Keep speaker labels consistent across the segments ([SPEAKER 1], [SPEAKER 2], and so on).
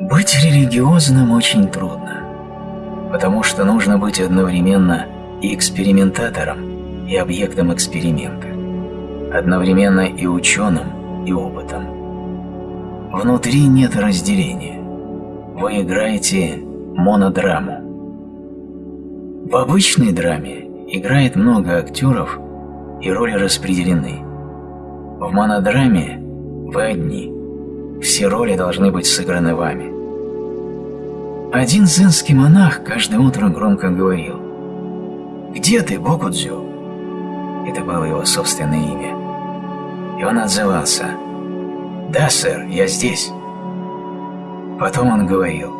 [SPEAKER 1] Быть религиозным очень трудно, потому что нужно быть одновременно и экспериментатором, и объектом эксперимента, одновременно и ученым, и опытом. Внутри нет разделения. Вы играете монодраму. В обычной драме играет много актеров, и роли распределены. В монодраме вы одни. Все роли должны быть сыграны вами. Один зенский монах каждое утро громко говорил «Где ты, Бокудзю?» Это было его собственное имя. И он отзывался «Да, сэр, я здесь». Потом он говорил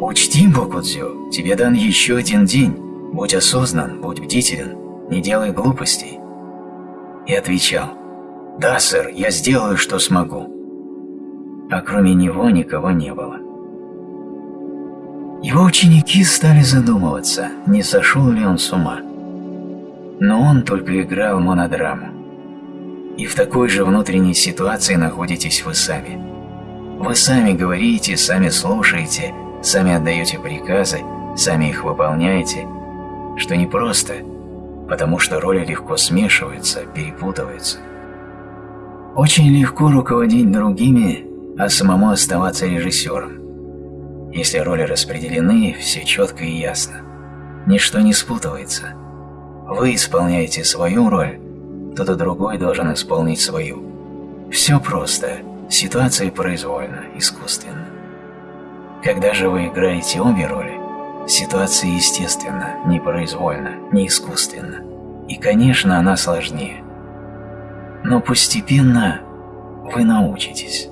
[SPEAKER 1] «Учти, Бокудзю, тебе дан еще один день. Будь осознан, будь бдителен, не делай глупостей». И отвечал «Да, сэр, я сделаю, что смогу». А кроме него никого не было. Его ученики стали задумываться, не сошел ли он с ума. Но он только играл монодраму. И в такой же внутренней ситуации находитесь вы сами. Вы сами говорите, сами слушаете, сами отдаете приказы, сами их выполняете, что не просто, потому что роли легко смешиваются, перепутываются. Очень легко руководить другими, а самому оставаться режиссером. Если роли распределены, все четко и ясно. Ничто не спутывается. Вы исполняете свою роль, кто-то другой должен исполнить свою. Все просто, ситуация произвольна, искусственна. Когда же вы играете обе роли, ситуация естественна, непроизвольна, не искусственна. И, конечно, она сложнее. Но постепенно вы научитесь.